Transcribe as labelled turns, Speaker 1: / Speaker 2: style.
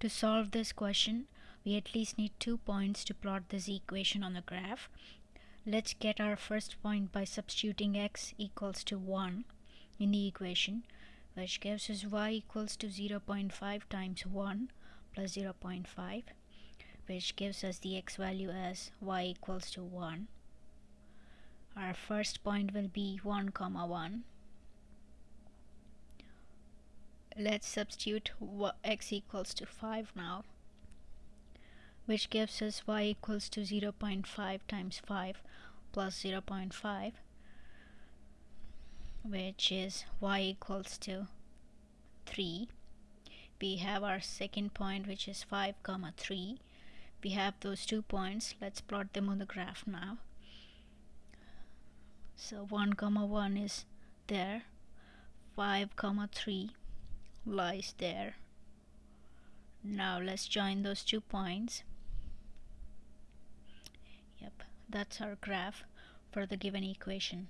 Speaker 1: To solve this question, we at least need two points to plot this equation on the graph. Let's get our first point by substituting x equals to 1 in the equation, which gives us y equals to 0.5 times 1 plus 0.5, which gives us the x value as y equals to 1. Our first point will be 1 comma 1 let's substitute x equals to 5 now which gives us y equals to 0.5 times 5 plus 0.5 which is y equals to 3 we have our second point which is 5 comma 3 we have those two points. Let's plot them on the graph now. So 1 comma 1 is there 5 comma 3 lies there. Now let's join those two points. Yep that's our graph for the given equation